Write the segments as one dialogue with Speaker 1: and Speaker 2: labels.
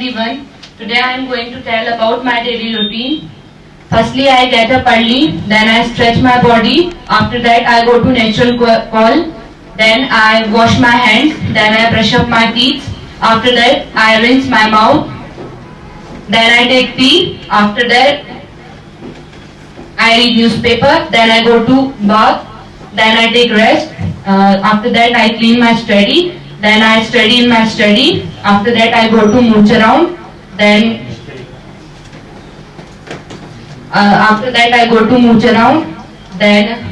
Speaker 1: everyone. Today I am going to tell about my daily routine. Firstly, I get up early, then I stretch my body. After that, I go to natural call. Then I wash my hands. Then I brush up my teeth. After that, I rinse my mouth. Then I take tea. After that, I read newspaper. Then I go to bath. Then I take rest. Uh, after that, I clean my study. Then I study in my study. After that, I go to mooch around. Then uh, after that, I go to mooch around. Then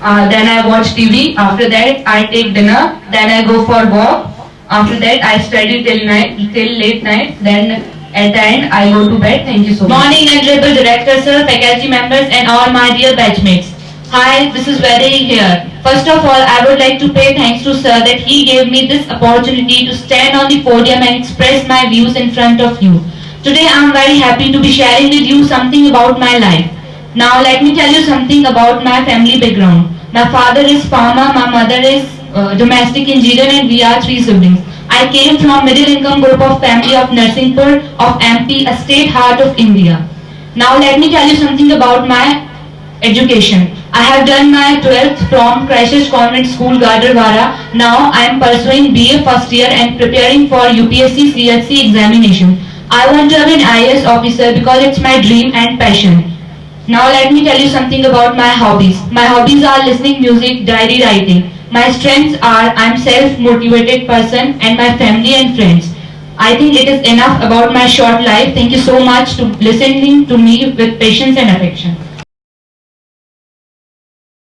Speaker 1: Uh, then I watch TV. After that, I take dinner. Then I go for walk. After that, I study till night, till late night. Then end, I go to bed. Thank you so much.
Speaker 2: Morning, Honorable Director, Sir, faculty members, and all my dear batchmates. Hi, this is Vaidehi here. First of all, I would like to pay thanks to Sir that he gave me this opportunity to stand on the podium and express my views in front of you. Today, I am very happy to be sharing with you something about my life. Now, let me tell you something about my family background. My father is farmer, my mother is uh, domestic engineer, and we are three siblings. I came from a middle income group of family of Narsinghpur of MP, a state heart of India. Now let me tell you something about my education. I have done my 12th from Christchurch Convent School, Gadarwara. Now I am pursuing BA first year and preparing for UPSC CHC examination. I want to be an IAS officer because it's my dream and passion. Now let me tell you something about my hobbies. My hobbies are listening music, diary writing. My strengths are I'm self-motivated person and my family and friends. I think it is enough about my short life. Thank you so much to listening to me with patience and affection.